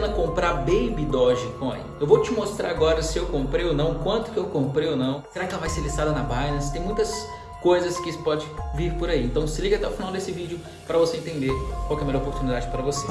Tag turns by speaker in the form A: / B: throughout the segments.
A: pena comprar Baby Dogecoin? Eu vou te mostrar agora se eu comprei ou não, quanto que eu comprei ou não. Será que ela vai ser listada na Binance? Tem muitas coisas que pode vir por aí. Então se liga até o final desse vídeo para você entender qual é a melhor oportunidade para você.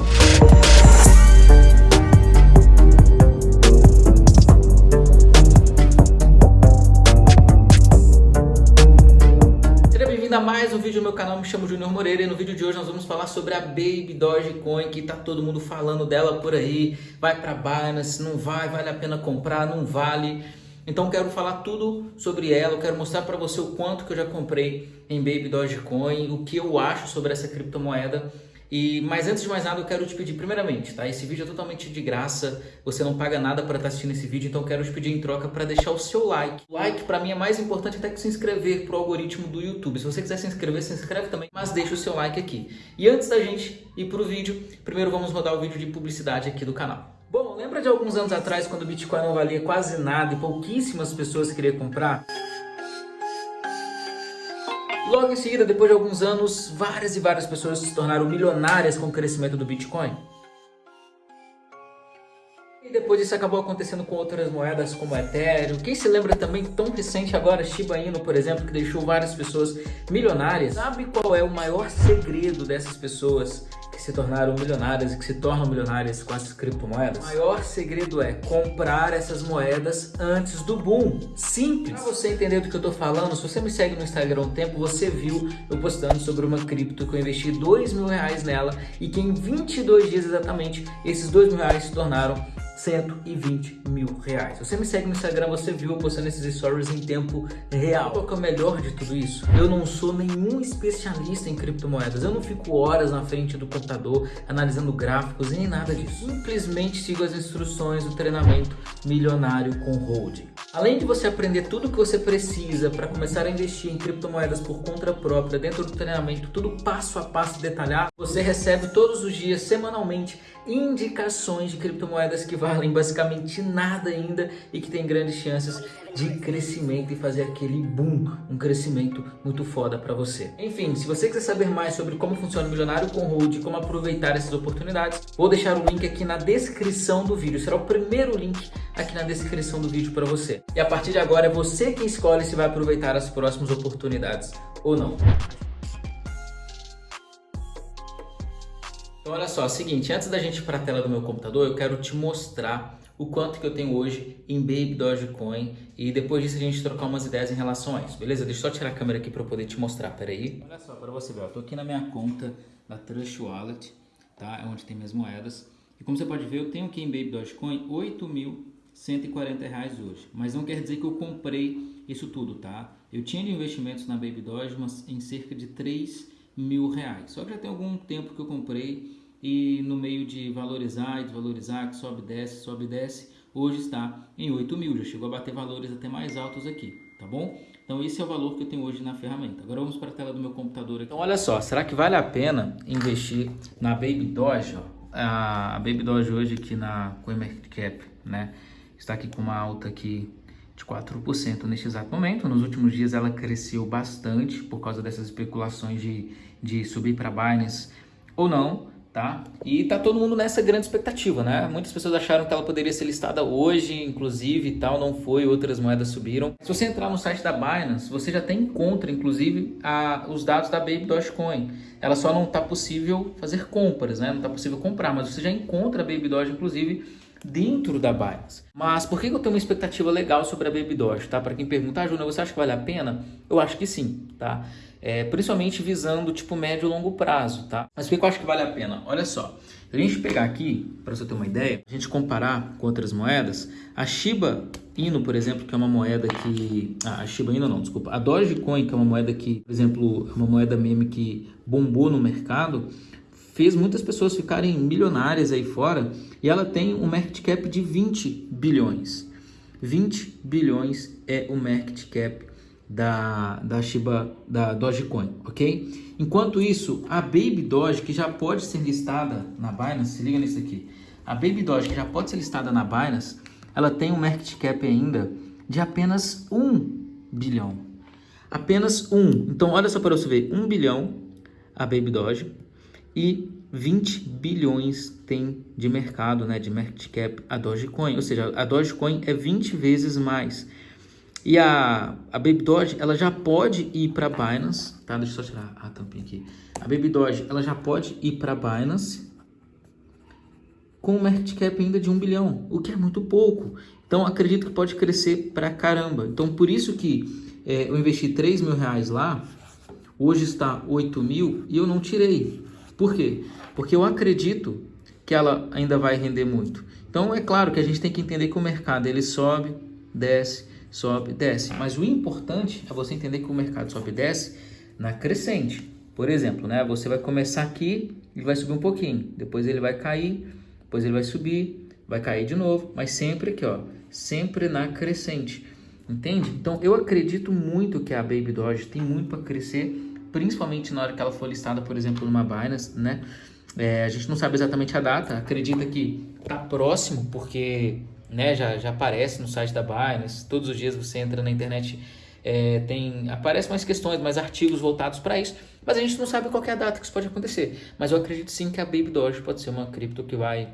A: Vídeo no meu canal, me chamo Junior Moreira e no vídeo de hoje nós vamos falar sobre a Baby Dogecoin, que tá todo mundo falando dela por aí, vai para Binance, não vai, vale a pena comprar, não vale. Então quero falar tudo sobre ela, eu quero mostrar para você o quanto que eu já comprei em Baby Dogecoin, o que eu acho sobre essa criptomoeda e, mas antes de mais nada, eu quero te pedir, primeiramente, tá? Esse vídeo é totalmente de graça, você não paga nada para estar assistindo esse vídeo, então eu quero te pedir em troca para deixar o seu like. Like para mim é mais importante até que se inscrever pro algoritmo do YouTube. Se você quiser se inscrever, se inscreve também, mas deixa o seu like aqui. E antes da gente ir pro vídeo, primeiro vamos rodar o vídeo de publicidade aqui do canal. Bom, lembra de alguns anos atrás quando o Bitcoin não valia quase nada e pouquíssimas pessoas queriam comprar? Logo em seguida, depois de alguns anos, várias e várias pessoas se tornaram milionárias com o crescimento do Bitcoin. E depois isso acabou acontecendo com outras moedas como Ethereum. Quem se lembra também tão recente agora, Shiba Inu, por exemplo, que deixou várias pessoas milionárias. Sabe qual é o maior segredo dessas pessoas se tornaram milionárias e que se tornam milionárias com essas criptomoedas? O maior segredo é comprar essas moedas antes do boom. Simples. Para você entender do que eu estou falando, se você me segue no Instagram há um tempo, você viu eu postando sobre uma cripto que eu investi dois mil reais nela e que em 22 dias exatamente, esses dois mil reais se tornaram 120 mil reais. Você me segue no Instagram, você viu eu postando esses stories em tempo real. Qual que é o melhor de tudo isso? Eu não sou nenhum especialista em criptomoedas. Eu não fico horas na frente do computador analisando gráficos nem nada disso. Simplesmente sigo as instruções do treinamento milionário com holding. Além de você aprender tudo o que você precisa para começar a investir em criptomoedas por conta própria dentro do treinamento, tudo passo a passo detalhado, você recebe todos os dias, semanalmente, indicações de criptomoedas que valem basicamente nada ainda e que tem grandes chances de crescimento e fazer aquele boom, um crescimento muito foda para você. Enfim, se você quiser saber mais sobre como funciona o Milionário com e como aproveitar essas oportunidades, vou deixar o link aqui na descrição do vídeo. Será o primeiro link aqui na descrição do vídeo para você. E a partir de agora é você quem escolhe se vai aproveitar as próximas oportunidades ou não. Então olha só, é o seguinte, antes da gente ir para a tela do meu computador, eu quero te mostrar o quanto que eu tenho hoje em Baby Dogecoin e depois disso a gente trocar umas ideias em relação a isso, beleza? Deixa eu só tirar a câmera aqui para eu poder te mostrar, peraí. Olha só, para você ver, eu tô aqui na minha conta da Trust Wallet, tá? É onde tem minhas moedas. E como você pode ver, eu tenho aqui em Baby Dogecoin 8.140 reais hoje. Mas não quer dizer que eu comprei isso tudo, tá? Eu tinha investimentos na Baby Doge mas em cerca de 3 mil reais. Só que já tem algum tempo que eu comprei e no meio de valorizar e desvalorizar, que sobe, desce, sobe, desce, hoje está em 8 mil, já chegou a bater valores até mais altos aqui, tá bom? Então esse é o valor que eu tenho hoje na ferramenta. Agora vamos para a tela do meu computador aqui. Então olha só, será que vale a pena investir na Baby Doge? A Baby Doge hoje aqui na CoinMarketCap, né? Está aqui com uma alta aqui de 4% neste exato momento. Nos últimos dias ela cresceu bastante por causa dessas especulações de, de subir para Binance ou não tá? E tá todo mundo nessa grande expectativa, né? Muitas pessoas acharam que ela poderia ser listada hoje, inclusive, e tal, não foi, outras moedas subiram. Se você entrar no site da Binance, você já tem encontra, inclusive, a, os dados da Baby Dogecoin. Ela só não tá possível fazer compras, né? Não tá possível comprar, mas você já encontra a Baby Doge, inclusive, dentro da Binance. Mas por que eu tenho uma expectativa legal sobre a Baby Doge, tá? Para quem perguntar, ah, você acha que vale a pena? Eu acho que sim, tá? É, principalmente visando tipo médio e longo prazo, tá? Mas por que eu acho que vale a pena? Olha só, se a gente pegar aqui, para você ter uma ideia, a gente comparar com outras moedas, a Shiba Inu, por exemplo, que é uma moeda que... Ah, a Shiba Inu não, desculpa. A Dogecoin, que é uma moeda que, por exemplo, é uma moeda meme que bombou no mercado, fez muitas pessoas ficarem milionárias aí fora e ela tem um market cap de 20 bilhões. 20 bilhões é o market cap da, da Shiba, da Dogecoin, ok? Enquanto isso, a Baby Doge, que já pode ser listada na Binance, se liga nisso aqui. A Baby Doge, que já pode ser listada na Binance, ela tem um market cap ainda de apenas 1 bilhão. Apenas 1. Então, olha só para você ver, 1 bilhão a Baby Doge e 20 bilhões tem de mercado, né, de market cap a Dogecoin, ou seja, a Dogecoin é 20 vezes mais. E a, a Baby Doge, ela já pode ir para Binance, tá? Deixa eu só tirar a tampinha aqui. A Baby Doge, ela já pode ir para Binance com um market cap ainda de 1 bilhão, o que é muito pouco. Então, acredito que pode crescer para caramba. Então, por isso que é, eu investi 3 mil reais lá, hoje está 8 mil e eu não tirei. Por quê? Porque eu acredito que ela ainda vai render muito. Então, é claro que a gente tem que entender que o mercado ele sobe, desce, sobe, desce. Mas o importante é você entender que o mercado sobe e desce na crescente. Por exemplo, né? Você vai começar aqui e vai subir um pouquinho, depois ele vai cair, depois ele vai subir, vai cair de novo, mas sempre aqui, ó, sempre na crescente. Entende? Então eu acredito muito que a Baby Doge tem muito para crescer, principalmente na hora que ela for listada, por exemplo, numa Binance, né? É, a gente não sabe exatamente a data, acredita que tá próximo, porque né, já, já aparece no site da Binance, todos os dias você entra na internet, é, tem aparecem mais questões, mais artigos voltados para isso, mas a gente não sabe qual é a data que isso pode acontecer. Mas eu acredito sim que a Baby Doge pode ser uma cripto que vai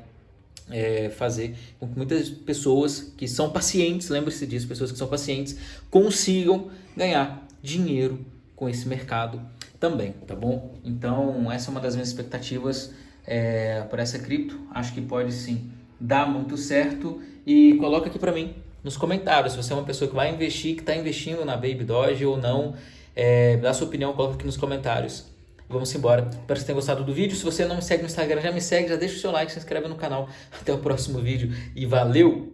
A: é, fazer com que muitas pessoas que são pacientes, lembre-se disso, pessoas que são pacientes, consigam ganhar dinheiro com esse mercado também, tá bom? Então, essa é uma das minhas expectativas é, para essa cripto. Acho que pode sim dar muito certo. E coloca aqui para mim nos comentários se você é uma pessoa que vai investir, que está investindo na Baby Doge ou não. É, dá sua opinião, coloca aqui nos comentários. Vamos embora. Espero que você tenha gostado do vídeo. Se você não me segue no Instagram, já me segue, já deixa o seu like, se inscreve no canal. Até o próximo vídeo e valeu!